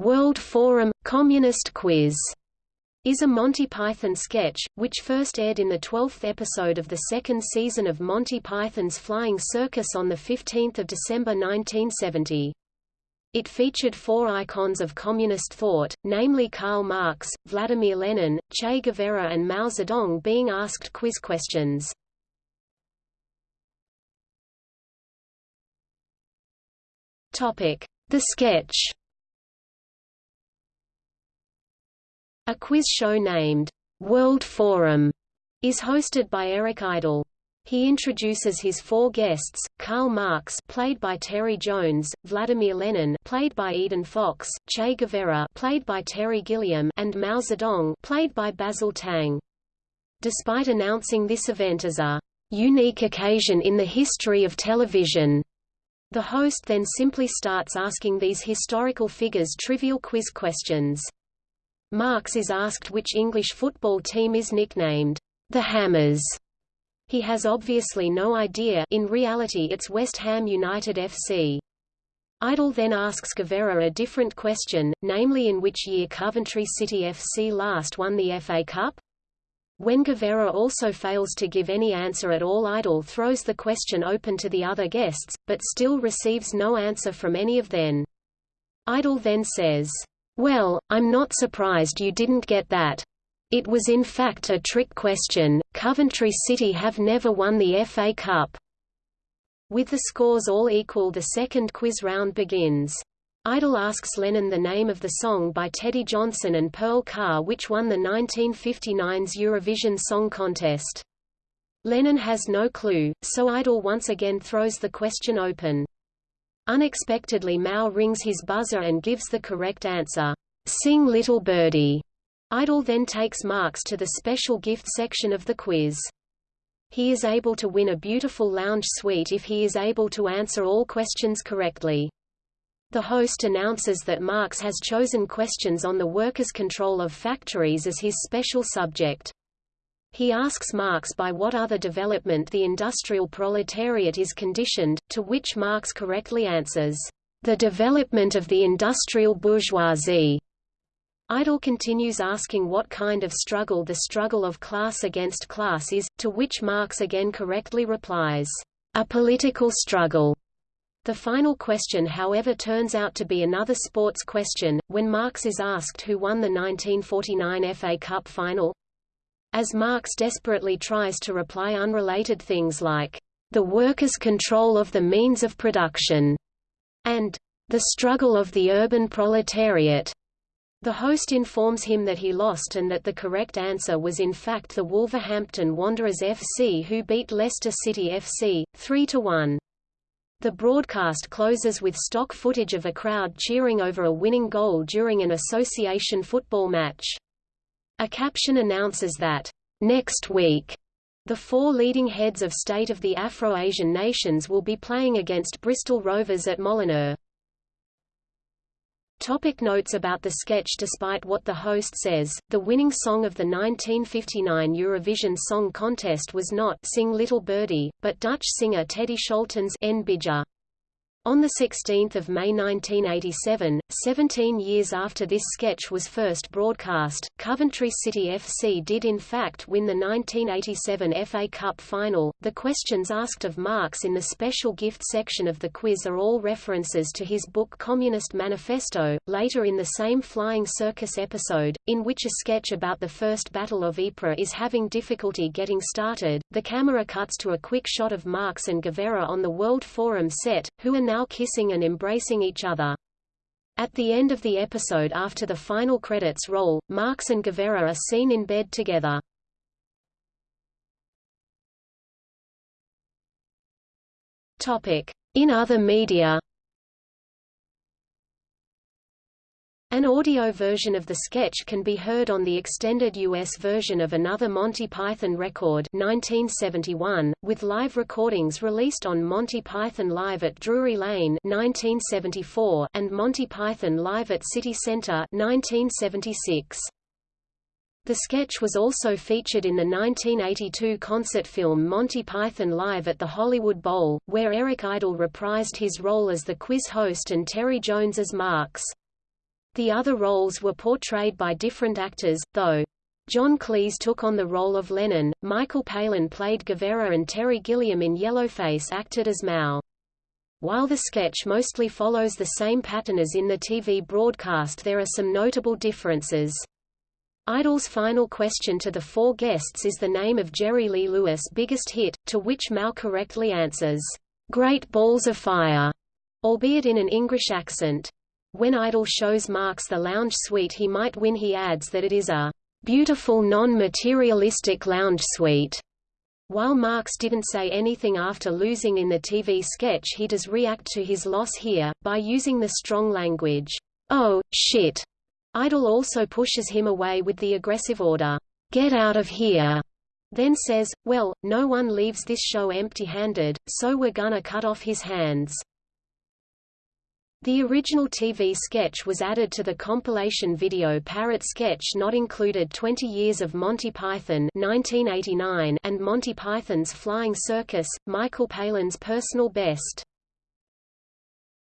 World Forum – Communist Quiz is a Monty Python sketch, which first aired in the 12th episode of the second season of Monty Python's Flying Circus on 15 December 1970. It featured four icons of communist thought, namely Karl Marx, Vladimir Lenin, Che Guevara and Mao Zedong being asked quiz questions. The sketch A quiz show named World Forum is hosted by Eric Idle. He introduces his four guests: Karl Marx, played by Terry Jones; Vladimir Lenin, played by Eden Fox; Che Guevara, played by Terry Gilliam; and Mao Zedong, played by Basil Tang. Despite announcing this event as a unique occasion in the history of television, the host then simply starts asking these historical figures trivial quiz questions. Marx is asked which English football team is nicknamed, the Hammers. He has obviously no idea in reality it's West Ham United FC. Idle then asks Guevara a different question, namely in which year Coventry City FC last won the FA Cup? When Guevara also fails to give any answer at all Idle throws the question open to the other guests, but still receives no answer from any of them. Idle then says, well, I'm not surprised you didn't get that. It was in fact a trick question, Coventry City have never won the FA Cup. With the scores all equal the second quiz round begins. Idle asks Lenin the name of the song by Teddy Johnson and Pearl Carr which won the 1959's Eurovision Song Contest. Lenin has no clue, so Idle once again throws the question open. Unexpectedly Mao rings his buzzer and gives the correct answer, "'Sing Little Birdie'". Idle then takes Marx to the special gift section of the quiz. He is able to win a beautiful lounge suite if he is able to answer all questions correctly. The host announces that Marx has chosen questions on the workers' control of factories as his special subject. He asks Marx by what other development the industrial proletariat is conditioned, to which Marx correctly answers, "...the development of the industrial bourgeoisie." Idle continues asking what kind of struggle the struggle of class against class is, to which Marx again correctly replies, "...a political struggle." The final question however turns out to be another sports question, when Marx is asked who won the 1949 FA Cup final, as Marx desperately tries to reply unrelated things like, "...the workers' control of the means of production," and "...the struggle of the urban proletariat." The host informs him that he lost and that the correct answer was in fact the Wolverhampton Wanderers FC who beat Leicester City FC, 3–1. The broadcast closes with stock footage of a crowd cheering over a winning goal during an association football match. A caption announces that, "...next week," the four leading heads of state of the Afro-Asian nations will be playing against Bristol Rovers at Molineux. Topic notes about the sketch Despite what the host says, the winning song of the 1959 Eurovision Song Contest was not Sing Little Birdie, but Dutch singer Teddy Scholten's Een Beetje. On 16 May 1987, 17 years after this sketch was first broadcast, Coventry City FC did in fact win the 1987 FA Cup final. The questions asked of Marx in the special gift section of the quiz are all references to his book Communist Manifesto. Later in the same Flying Circus episode, in which a sketch about the First Battle of Ypres is having difficulty getting started, the camera cuts to a quick shot of Marx and Guevara on the World Forum set, who are now kissing and embracing each other. At the end of the episode after the final credits roll, Marx and Guevara are seen in bed together. In other media An audio version of the sketch can be heard on the extended US version of another Monty Python record 1971, with live recordings released on Monty Python Live at Drury Lane 1974 and Monty Python Live at City Center 1976. The sketch was also featured in the 1982 concert film Monty Python Live at the Hollywood Bowl, where Eric Idle reprised his role as the quiz host and Terry Jones as Marx. The other roles were portrayed by different actors, though John Cleese took on the role of Lenin, Michael Palin played Guevara and Terry Gilliam in Yellowface acted as Mao. While the sketch mostly follows the same pattern as in the TV broadcast there are some notable differences. Idle's final question to the four guests is the name of Jerry Lee Lewis' biggest hit, to which Mao correctly answers, "'Great Balls of Fire'", albeit in an English accent. When Idle shows Marx the lounge suite he might win he adds that it is a "'beautiful non-materialistic lounge suite'". While Marx didn't say anything after losing in the TV sketch he does react to his loss here, by using the strong language, "'Oh, shit' Idle also pushes him away with the aggressive order, "'Get out of here!' then says, well, no one leaves this show empty-handed, so we're gonna cut off his hands. The original TV sketch was added to the compilation video Parrot Sketch not included 20 Years of Monty Python 1989 and Monty Python's Flying Circus, Michael Palin's personal best.